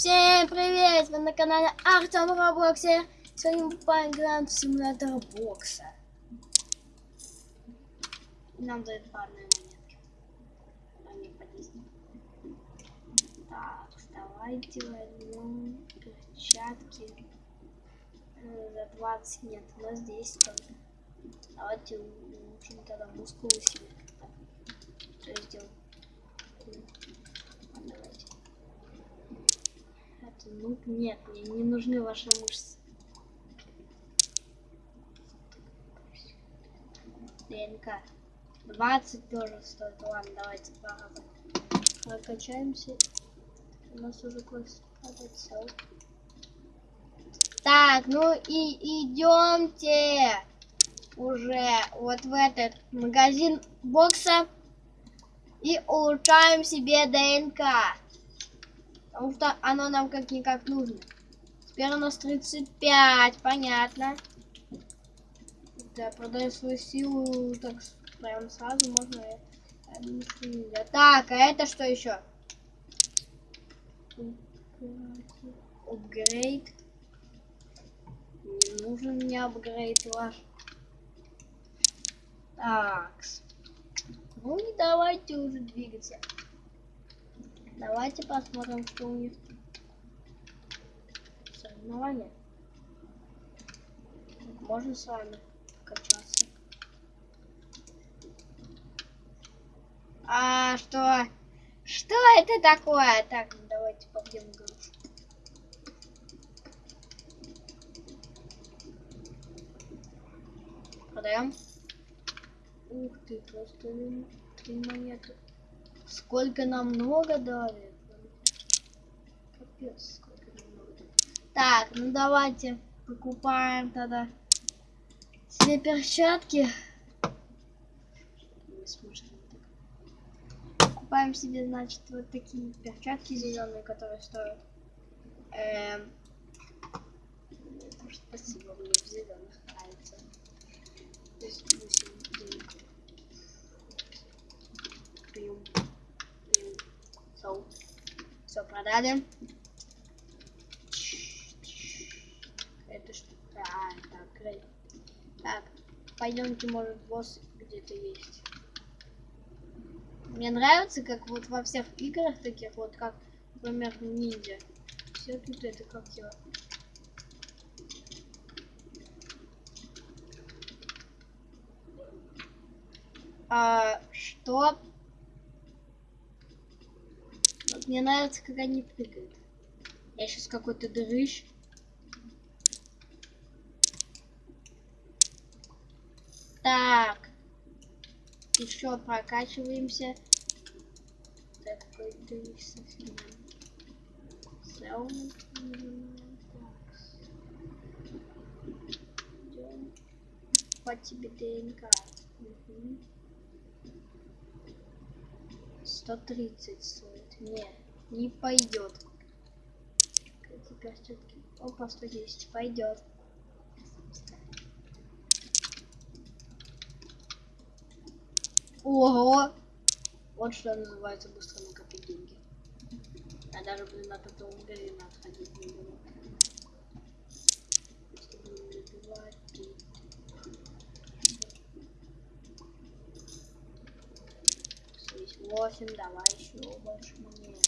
Всем привет! Вы на канале Артем Роблоксе. Сегодня мы поиграем в симулятор бокса. Нам дают парные монетки. Они по 10. Так, давайте возьмем перчатки. Э, За 20 нет, у нас 10 только. Давайте улучшим тогда мускулы себе. Что я сделал? Давайте. Ну, нет, мне не нужны ваши мышцы. ДНК. 20 тоже стоит. Ладно, давайте два раза. Прокачаемся. У нас уже кость падает. Так, ну и идемте уже вот в этот магазин бокса и улучшаем себе ДНК. Потому что оно нам как-никак нужно. Теперь у нас 35, понятно. Да, продаю свою силу, так прям сразу можно. Так, а это что еще? Апгрейд. Не нужен мне апгрейд ваш. Так. Ну и давайте уже двигаться. Давайте посмотрим, что у них. Соревнования. Можно с вами качаться. А что? Что это такое? Так, давайте побьем грушу. Продаем. Ух ты, просто три монеты. Сколько нам много дали. Капец, сколько нам много дали. Так, ну давайте покупаем тогда все перчатки. Покупаем себе, значит, вот такие перчатки зеленые, которые стоят. Эм... Спасибо, мне в зеленых нравится. То есть, восемь денег. Прием. Прием. Все. Все, продали. Это что? А, апгрейд. Так, пойдемте, может, босс где-то есть. Мне нравится, как вот во всех играх таких, вот как, например, ниндзя. Все тут это как его. А, что? Вот мне нравится, как они прыгают. Я сейчас какой-то дрыщ. Так. Еще прокачиваемся. Так, какой дрыщ совсем. Саунд. Так. Идем. По тебе ДНК. Мгм. 130 стоит. Не, не пойдет. Эти перчатки. Опа, 110. Пойдет. Ого! Вот что называется быстро накопить деньги. Я даже, блин, от этого уверенно отходить не буду. 8, давай еще больше монет.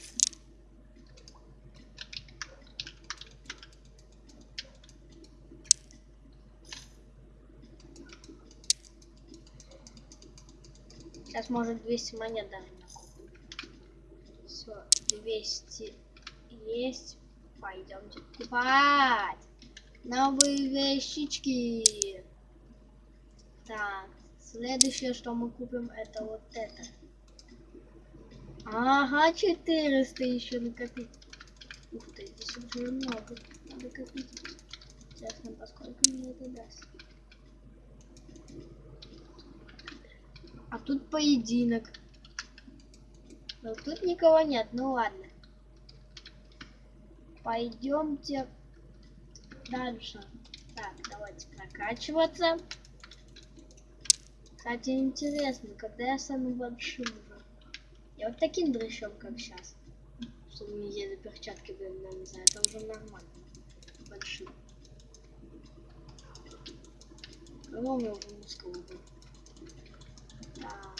Сейчас может 200 монет даже накопим. Все, 200 есть. Пойдемте покупать новые вещички. Так, следующее, что мы купим, это вот это. Ага, 400 еще накопить. Ух ты, здесь уже много. Надо копить. Интересно, поскольку мне это даст. А тут поединок. Но тут никого нет, ну ладно. Пойдемте дальше. Так, давайте прокачиваться. Кстати, интересно, когда я стану большим. Я вот таким дрыщом, как сейчас. Чтобы не ели перчатки были, знаю, это уже нормально. Большие. Ну, у меня уже мускулы был. Так.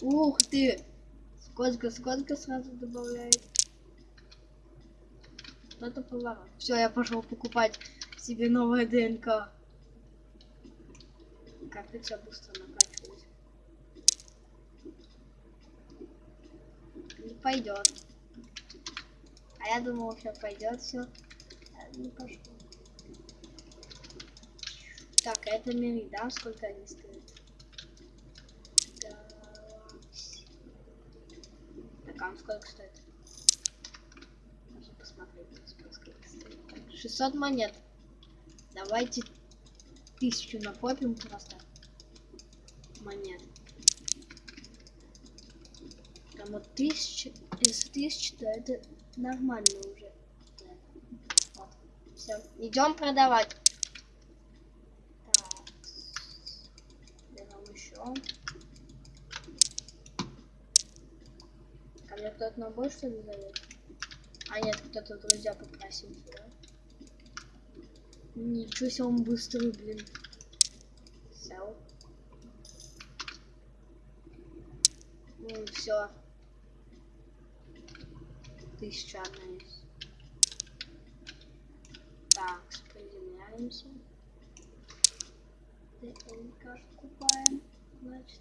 Ух ты! Сколько, сколько сразу добавляет? Это поворот. Все, я пошел покупать себе новое ДНК. Как ты тебя быстро накачивать? Не пойдет. А я думал, сейчас пойдет все. Не пошло. Так, а это мири, да? Сколько они стоят? Так, а он сколько стоит? Можно посмотреть, сколько стоит. Так, 600 монет. Давайте тысячу накопим просто. Монет. Там вот тысяча, если тысяча, то это нормально уже. Вот. Все, идем продавать. Так. Берем еще. Ко мне кто-то на бой что ли зовет? А нет, кто-то друзья попросился, да? Ничего себе, он быстрый, блин. Сел. Ну, все. Тысяча одна есть. Так, приземляемся. ДНК купаем, значит.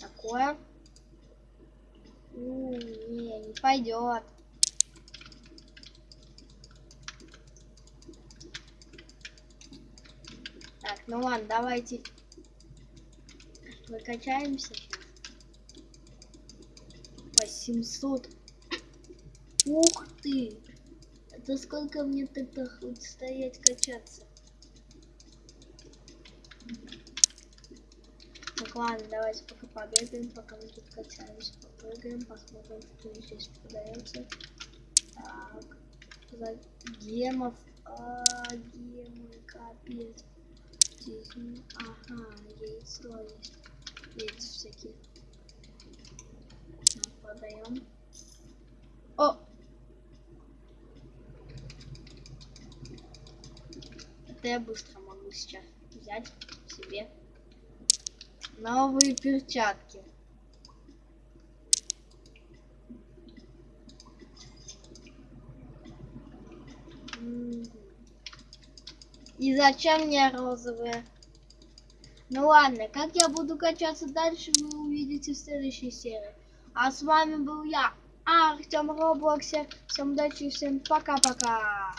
Такое. У, не, не пойдет. Так, ну ладно, давайте выкачаемся сейчас. 800. Ух ты! Это сколько мне тогда хоть стоять качаться? Так, ладно, давайте пока побегаем, пока мы тут качаемся, попрыгаем, посмотрим, что здесь продается. Так, за гемов, а, гемы, капец. Здесь, ага, яйцо есть, яйца всякие. Так, продаем. О! Это я быстро могу сейчас взять себе новые перчатки. И зачем мне розовые? Ну ладно, как я буду качаться дальше, вы увидите в следующей серии. А с вами был я, Артем Роблоксе. Всем удачи и всем пока-пока.